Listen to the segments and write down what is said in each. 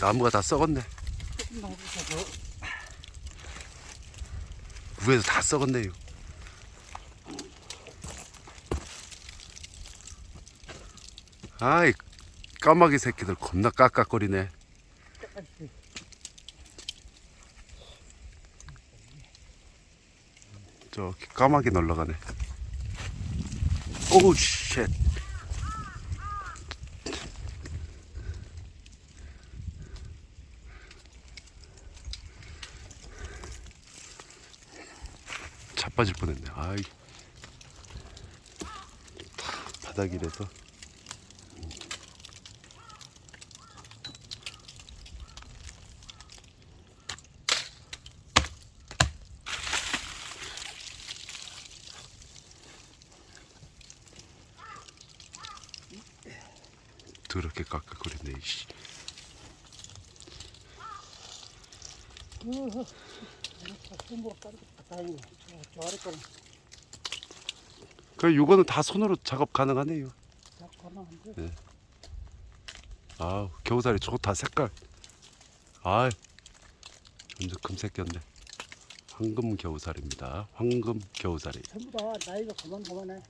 나무가 다 썩었네. 위에서 다 썩었네요. 아이 까마귀 새끼들 겁나 깍깍거리네. 끝까지 저 까마귀 놀러가네. Oh shit. 자빠질 뻔했네. 아이. 다 바닥이라서. 더럽게 깍깍거리네. 이씨. 거는 그 요거는 다 손으로 작업 가능하네요. 네. 아 겨우살이 좋다 색깔. 아 완전 금색 겼네. 황금 겨우살입니다. 황금 겨우살이. 전부 다 나이가 그만 그만해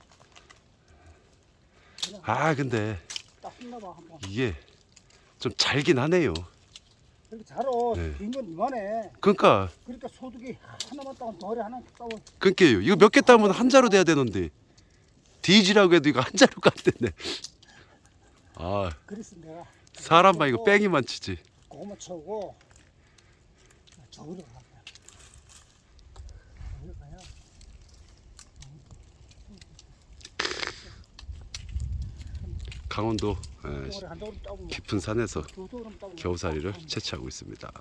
그냥 아 근데 이게 좀 잘긴 하네요. 이렇게 네. 긴건 이만해 그러니까 그러니까 소득이 하나만 따면 덜이 하나 따고 그니까요. 이거 몇 개 따면 한 자루 돼야 되는데 디지라고 해도 이거 한 자루가 안 되네. 아 그래서 내가 사람만 이거 뺑이만 치지. 고구마 쳐고 저기로 가저기로 가야 강원도 깊은 산에서 겨우살이를 채취하고 있습니다.